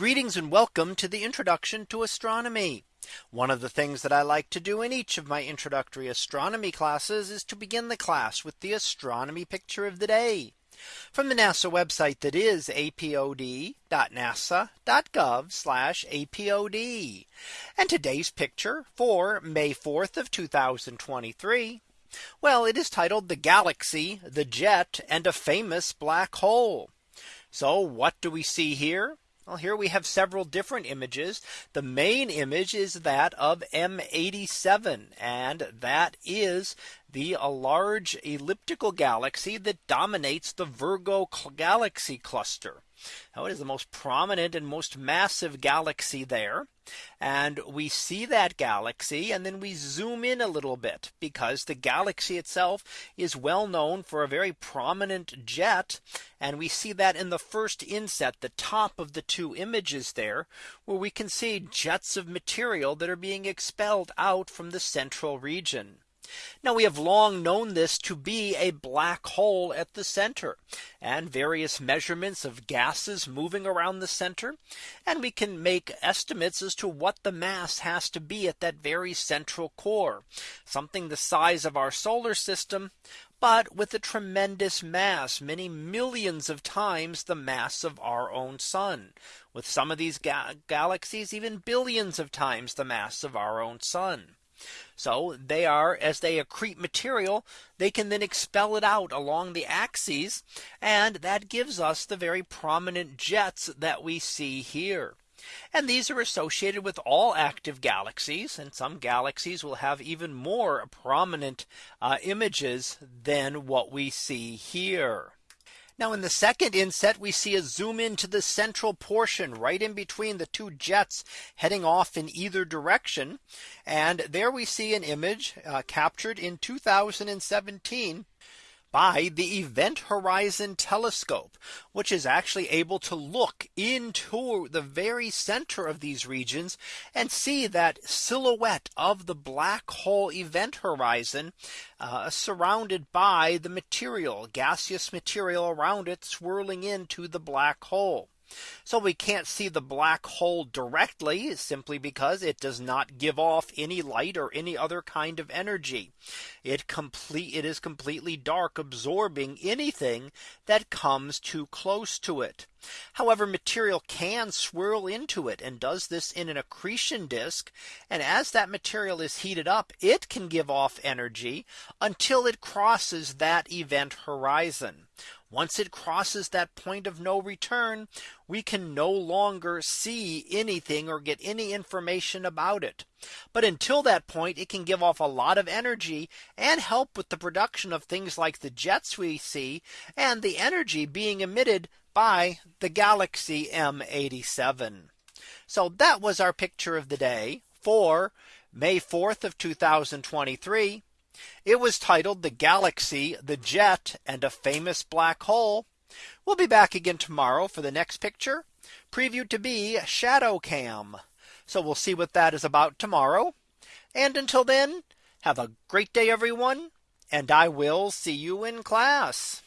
Greetings and welcome to the introduction to astronomy. One of the things that I like to do in each of my introductory astronomy classes is to begin the class with the astronomy picture of the day from the NASA website that is apod.nasa.gov apod. And today's picture for May 4th of 2023. Well, it is titled the galaxy, the jet and a famous black hole. So what do we see here? Well, here we have several different images. The main image is that of M87 and that is the large elliptical galaxy that dominates the Virgo galaxy cluster. Now it is the most prominent and most massive galaxy there. And we see that galaxy and then we zoom in a little bit because the galaxy itself is well known for a very prominent jet. And we see that in the first inset, the top of the two images there, where we can see jets of material that are being expelled out from the central region. Now we have long known this to be a black hole at the center and various measurements of gases moving around the center. And we can make estimates as to what the mass has to be at that very central core, something the size of our solar system, but with a tremendous mass, many millions of times the mass of our own sun, with some of these ga galaxies even billions of times the mass of our own sun. So they are as they accrete material, they can then expel it out along the axes. And that gives us the very prominent jets that we see here. And these are associated with all active galaxies and some galaxies will have even more prominent uh, images than what we see here. Now in the second inset, we see a zoom into the central portion right in between the two jets heading off in either direction. And there we see an image uh, captured in 2017 by the Event Horizon Telescope, which is actually able to look into the very center of these regions and see that silhouette of the black hole event horizon uh, surrounded by the material gaseous material around it swirling into the black hole. So we can't see the black hole directly simply because it does not give off any light or any other kind of energy. It complete it is completely dark absorbing anything that comes too close to it. However, material can swirl into it and does this in an accretion disk. And as that material is heated up, it can give off energy until it crosses that event horizon. Once it crosses that point of no return, we can no longer see anything or get any information about it. But until that point, it can give off a lot of energy and help with the production of things like the jets we see and the energy being emitted by the galaxy M87. So that was our picture of the day for May 4th of 2023. It was titled the galaxy, the jet and a famous black hole. We'll be back again tomorrow for the next picture previewed to be ShadowCam. So we'll see what that is about tomorrow. And until then, have a great day, everyone. And I will see you in class.